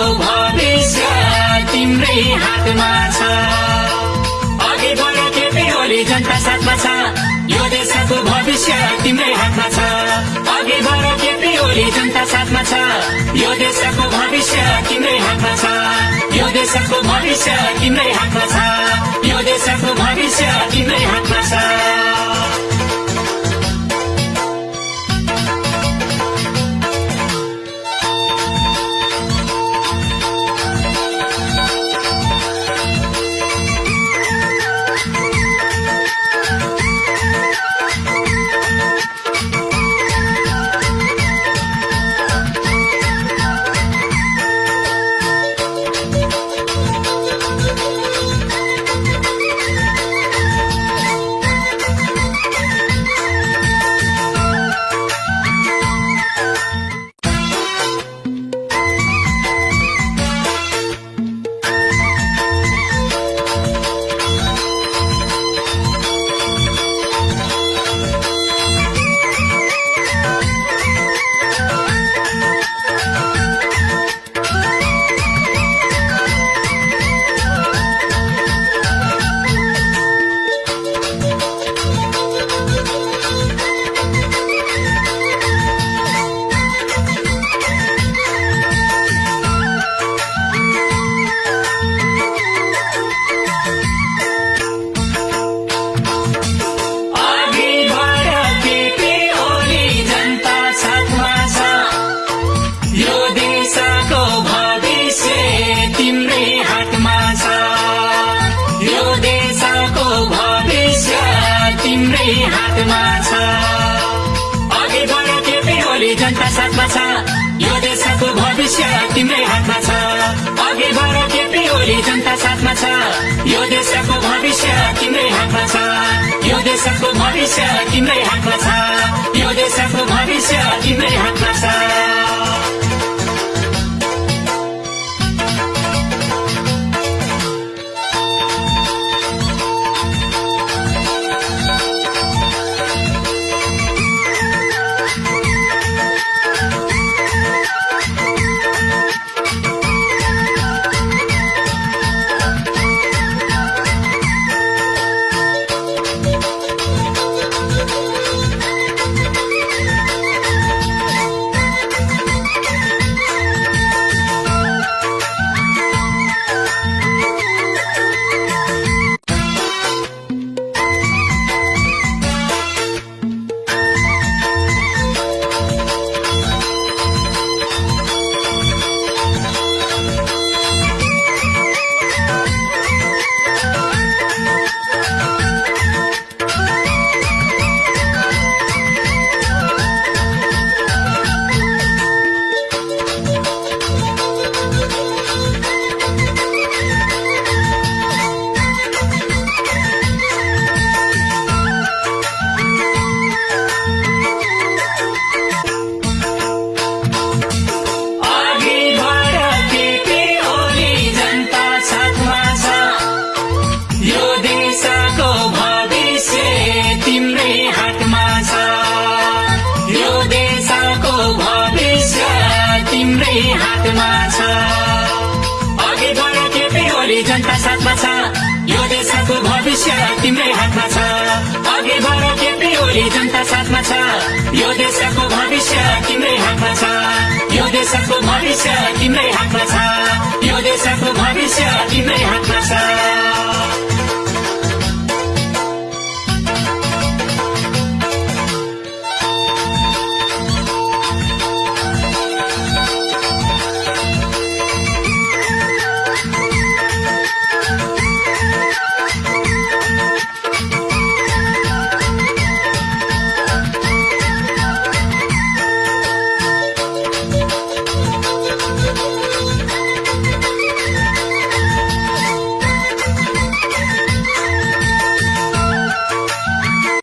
भविष्य तिम्रै हातमा छ। अघि बढ केपी ओली जनता साथमा छ। यो देशको भविष्य तिम्रै हातमा छ। अघि बढ केपी ओली जनता साथमा छ। यो देशको भविष्य तिम्रै हातमा छ। यो देशको भविष्य तिम्रै हातमा छ। यो देशको भविष्य हातमा छ। अघि बढ केपी ओली जनता साथमा छ। यो देशको भविष्य तिम्रै हातमा छ। अघि बढ केपी ओली जनता साथमा छ। यो देशको भविष्य तिम्रै हातमा छ। यो देशको भविष्य तिम्रै हातमा छ। यो देशको भविष्य तिम्रै हातमा छ। ओली जनता साथमा छ। यो देशको भविष्य तिम्रै हातमा छ। अघि बढ केपी ओली जनता साथमा छ। यो देशको भविष्य तिम्रै हातमा छ। यो देशको भविष्य तिम्रै हातमा छ। यो देशको भविष्य तिम्रै हातमा छ।